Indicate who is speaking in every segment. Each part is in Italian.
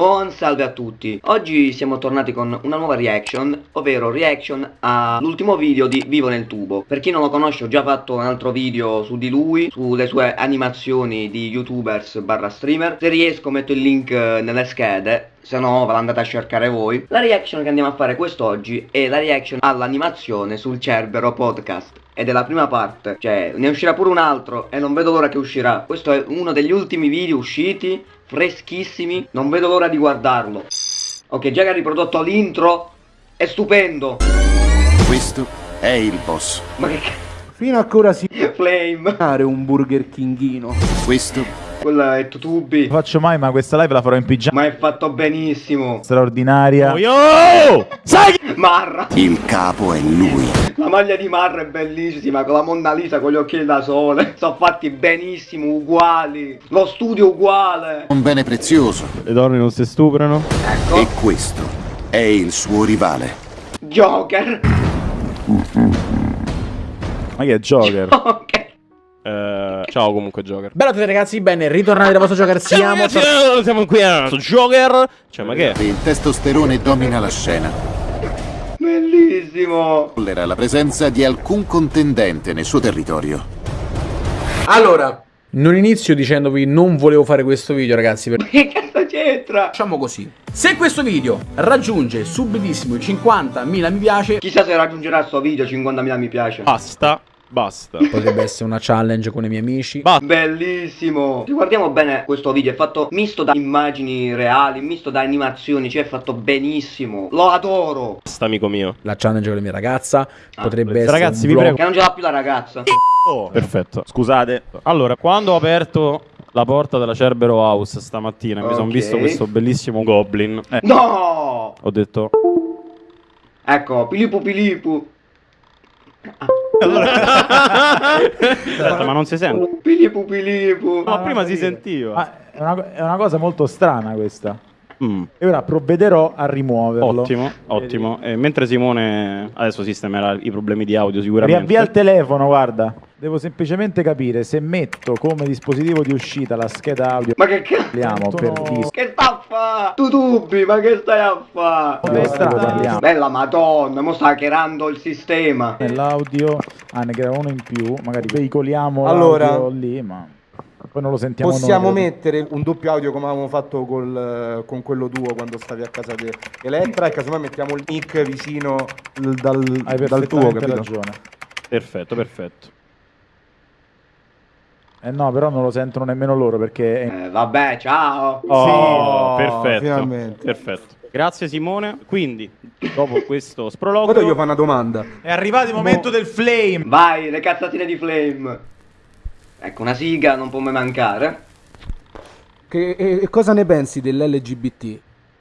Speaker 1: Buon salve a tutti, oggi siamo tornati con una nuova reaction, ovvero reaction all'ultimo video di Vivo nel tubo. Per chi non lo conosce ho già fatto un altro video su di lui, sulle sue animazioni di youtubers barra streamer. Se riesco metto il link eh, nelle schede, se no ve l'andate a cercare voi La reaction che andiamo a fare quest'oggi è la reaction all'animazione sul Cerbero Podcast ed è la prima parte, cioè ne uscirà pure un altro e non vedo l'ora che uscirà Questo è uno degli ultimi video usciti freschissimi, non vedo l'ora di guardarlo. Ok, già che ha riprodotto l'intro, è stupendo.
Speaker 2: Questo è il boss.
Speaker 1: Ma che cazzo?
Speaker 3: Fino a che ora si
Speaker 1: Flame.
Speaker 3: fare un Burger Kingino.
Speaker 2: Questo
Speaker 1: Quella è Tutubi.
Speaker 4: Lo faccio mai, ma questa live la farò in pigiama
Speaker 1: Ma è fatto benissimo.
Speaker 4: straordinaria.
Speaker 5: Yo! Sai che...
Speaker 1: Marra.
Speaker 2: il capo è lui.
Speaker 1: La maglia di Marra è bellissima, con la Monna Lisa, con gli occhi da sole. Sono fatti benissimo, uguali. Lo studio uguale.
Speaker 2: Un bene prezioso.
Speaker 5: Le donne non si stuprano?
Speaker 1: Ecco.
Speaker 2: E questo è il suo rivale.
Speaker 1: Joker.
Speaker 4: Ma che è Joker?
Speaker 1: Ok.
Speaker 5: Eh, ciao comunque Joker.
Speaker 3: Bella a tutti ragazzi, bene, ritornati da vostro Joker, siamo...
Speaker 5: ragazzi, eh, siamo qui a su Joker. Cioè, ma che è?
Speaker 2: Il testosterone domina la scena.
Speaker 1: Bellissimo.
Speaker 2: Tollera la presenza di alcun contendente nel suo territorio.
Speaker 3: Allora, non inizio dicendovi non volevo fare questo video ragazzi, perché...
Speaker 1: Che cazzo c'entra?
Speaker 3: Facciamo così. Se questo video raggiunge subitissimo i 50.000 mi piace,
Speaker 1: Chissà se raggiungerà sto video 50.000 mi piace.
Speaker 5: Basta. Basta.
Speaker 3: potrebbe essere una challenge con i miei amici.
Speaker 5: Basta.
Speaker 1: Bellissimo guardiamo bene questo video è fatto misto da immagini reali Misto da animazioni Cioè è fatto benissimo Lo adoro
Speaker 5: Basta, amico mio.
Speaker 3: La challenge con la mia ragazza potrebbe
Speaker 5: beh,
Speaker 3: essere
Speaker 5: ragazzi, vi prego.
Speaker 1: Che non ce l'ha più la ragazza
Speaker 5: Oh, perfetto. Scusate. Allora, quando ho aperto la porta della Cerbero House stamattina e mi sono visto questo bellissimo goblin, eh,
Speaker 1: No
Speaker 5: ho detto
Speaker 1: Ecco Pilipu Pilipu
Speaker 5: Aspetta, ma non si sente.
Speaker 1: Pilipu Pilipu
Speaker 5: Ma prima si sentiva.
Speaker 4: Ma è, una, è una cosa molto strana questa.
Speaker 5: Mm,
Speaker 4: E ora provvederò a rimuoverlo.
Speaker 5: Ottimo, ottimo. E mentre Simone adesso sistemerà i problemi di audio sicuramente.
Speaker 4: Riavvia il telefono, guarda. Devo semplicemente capire se metto come dispositivo di uscita la scheda audio.
Speaker 1: Ma che cazzo
Speaker 4: Parliamo per disco.
Speaker 1: Che sta a fa? Tu dubbi Ma che stai a fa?
Speaker 4: Come strano parliamo.
Speaker 1: Bella madonna Mo sta hackerando il sistema
Speaker 4: Nell'audio, ah, ne crea uno in più. Magari veicoliamo
Speaker 6: Allora-
Speaker 4: l'audio lì, ma poi non lo sentiamo
Speaker 6: Possiamo
Speaker 4: noi.
Speaker 6: mettere un doppio audio come avevamo fatto col, con quello duo quando stavi a casa di Elettra e casomai mettiamo il mic vicino dal,
Speaker 4: Hai
Speaker 6: dal tuo, capito?
Speaker 4: ragione.
Speaker 5: Perfetto, perfetto.
Speaker 4: Eh no, però non lo sentono nemmeno loro perché
Speaker 1: Eh vabbè ciao
Speaker 5: Oh,
Speaker 6: Sì.
Speaker 5: perfetto.
Speaker 6: finalmente.
Speaker 5: Perfetto. Grazie Simone. Quindi, dopo questo sprologo,
Speaker 6: Ora io fa una domanda.
Speaker 4: È arrivato il momento del flame.
Speaker 1: Vai le cazzatine di Flame Ecco una siga non può mai mancare
Speaker 6: Che, e, e cosa ne pensi dell'LGBT?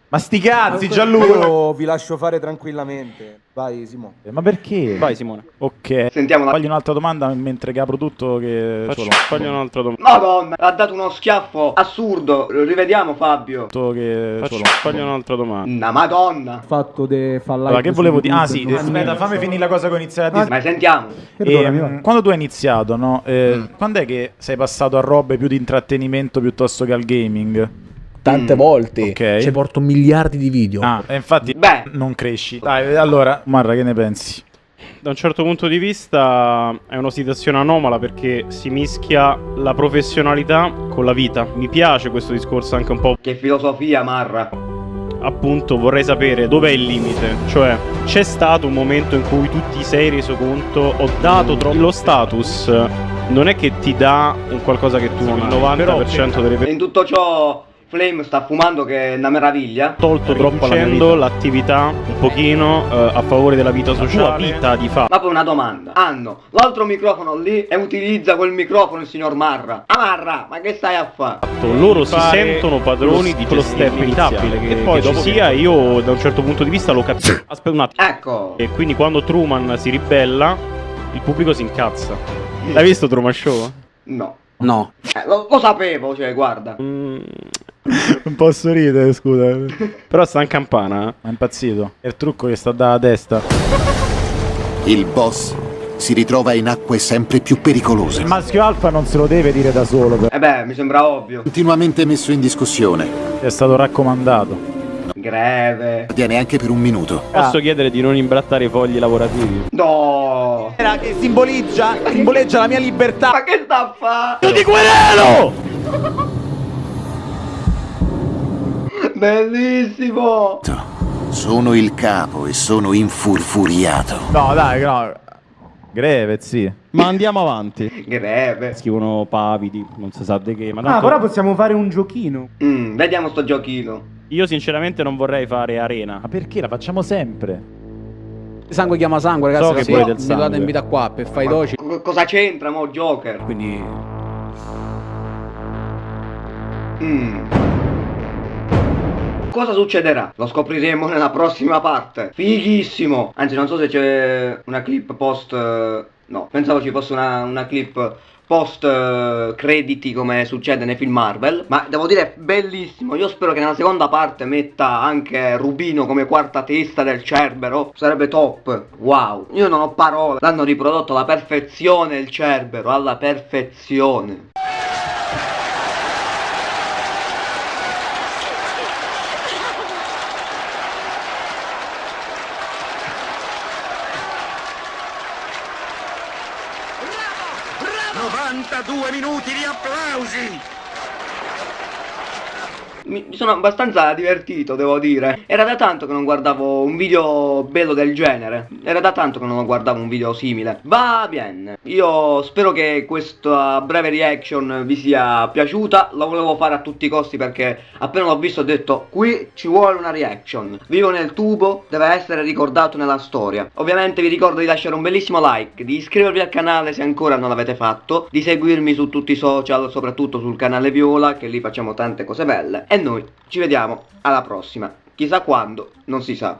Speaker 4: Ma sti cazzi, Gianluca.
Speaker 6: Io vi lascio fare tranquillamente. Vai, Simo.
Speaker 4: Ma perché?
Speaker 5: vai Simone.
Speaker 4: Ok.
Speaker 1: Sentiamo la
Speaker 4: Fagli un'altra domanda mentre che apro tutto che
Speaker 5: Faccio, fagli un'altra domanda.
Speaker 1: Madonna, ha dato uno schiaffo assurdo. Rivediamo Fabio.
Speaker 4: tutto che
Speaker 5: Faccio, fagli un'altra domanda.
Speaker 1: Una madonna.
Speaker 6: Fatto de fa
Speaker 4: Allora, che volevo dire? Ah sì, aspetta, fammi finire la cosa che ho iniziato a dire.
Speaker 1: Ma sentiamo.
Speaker 4: Ehm, quando tu hai iniziato, no? Eh, Quando è che sei passato a robe più di intrattenimento piuttosto che al gaming?
Speaker 3: Tante
Speaker 1: Mm.
Speaker 3: volte.
Speaker 4: Ok.
Speaker 3: Ci porto miliardi di video.
Speaker 4: Ah, e infatti
Speaker 1: Beh.
Speaker 4: non cresci. Dai, allora, Marra, che ne pensi?
Speaker 5: Da un certo punto di vista è una situazione anomala perché si mischia la professionalità con la vita. Mi piace questo discorso anche un po'.
Speaker 1: Che filosofia, Marra.
Speaker 5: Appunto, vorrei sapere dov'è il limite. Cioè, c'è stato un momento in cui tu ti sei reso conto, ho dato troppo. Lo status non è che ti dà un qualcosa che tu non hai. Il 90% delle persone
Speaker 1: In tutto ciò, Flame sta fumando che è una meraviglia.
Speaker 5: tolto troppo
Speaker 4: la
Speaker 5: l'attività un pochino eh, a favore della vita sociale, vita di fatto.
Speaker 1: Ma poi una domanda. Hanno l'altro microfono lì e utilizza quel microfono il signor Marra. Ah Marra, ma che stai a fare?
Speaker 5: loro si sentono padroni di
Speaker 4: quello step iniziale,
Speaker 5: che
Speaker 4: che-
Speaker 5: poi
Speaker 4: che
Speaker 5: dopo
Speaker 4: ci
Speaker 5: sia io da un certo punto di vista lo capisco aspetta un attimo
Speaker 1: Ecco.
Speaker 5: e quindi quando Truman si ribella il pubblico si incazza l'hai visto Truman Show?
Speaker 1: No.
Speaker 3: No.
Speaker 1: Eh, lo, lo sapevo, cioè, guarda.
Speaker 5: Mm,
Speaker 4: Non posso ridere, scusa.
Speaker 5: però sta in campana eh.
Speaker 4: Ma è impazzito. È il trucco che sta dalla testa.
Speaker 2: Il boss si ritrova in acque sempre più pericolose.
Speaker 4: Il maschio alfa non se lo deve dire da solo, per-
Speaker 1: Eh beh, mi sembra ovvio.
Speaker 2: Continuamente messo in discussione.
Speaker 4: è stato raccomandato.
Speaker 1: Greve.
Speaker 2: Viene anche per un minuto.
Speaker 5: Posso
Speaker 4: Ah.
Speaker 5: chiedere di non imbrattare i fogli lavorativi?
Speaker 1: No.
Speaker 4: Che simboleggia, simboleggia la mia libertà.
Speaker 1: Ma che sta a fare?
Speaker 4: Io ti querelo!
Speaker 1: Bellissimo.
Speaker 2: Sono il capo e sono infurfuriato.
Speaker 4: No, dai, no. Greve, sì.
Speaker 5: Ma andiamo avanti.
Speaker 1: Greve.
Speaker 5: Scrivono pavidi, non si sa di che, ma
Speaker 6: Ah,
Speaker 5: tanto
Speaker 6: però possiamo fare un giochino.
Speaker 1: Mm, vediamo sto giochino.
Speaker 5: io sinceramente non vorrei fare arena.
Speaker 4: Ma perché? La facciamo sempre.
Speaker 3: Sangue chiama sangue, ragazzi.
Speaker 5: So che
Speaker 3: sì,
Speaker 5: vuoi del
Speaker 3: mi date
Speaker 5: sangue.
Speaker 3: in vita qua per fare i doci.
Speaker 1: Co- cosa c'entra mo Joker?
Speaker 3: Quindi
Speaker 1: Mm. Cosa succederà? Lo scopriremo nella prossima parte. Fighissimo. Anzi, non so se c'è una clip post... eh, No, pensavo ci fosse una, una clip post eh, crediti come succede nei film Marvel. Ma devo dire, bellissimo. Io spero che nella seconda parte metta anche Rubino come quarta testa del Cerbero. Sarebbe top. Wow. Io non ho parole. L'hanno riprodotto alla perfezione il Cerbero. Alla perfezione. Mi mi sono abbastanza divertito, devo dire. Era da tanto che non guardavo un video bello del genere. Era da tanto che non guardavo un video simile. Va bene. Io spero che questa breve reaction vi sia piaciuta. La volevo fare a tutti i costi perché appena l'ho visto ho detto qui ci vuole una reaction. Vivo nel tubo, deve essere ricordato nella storia. Ovviamente vi ricordo di lasciare un bellissimo like, di iscrivervi al canale se ancora non l'avete fatto, di seguirmi su tutti i social, soprattutto sul canale Viola, che lì facciamo tante cose belle. E noi ci vediamo alla prossima. Chissà quando, non si sa.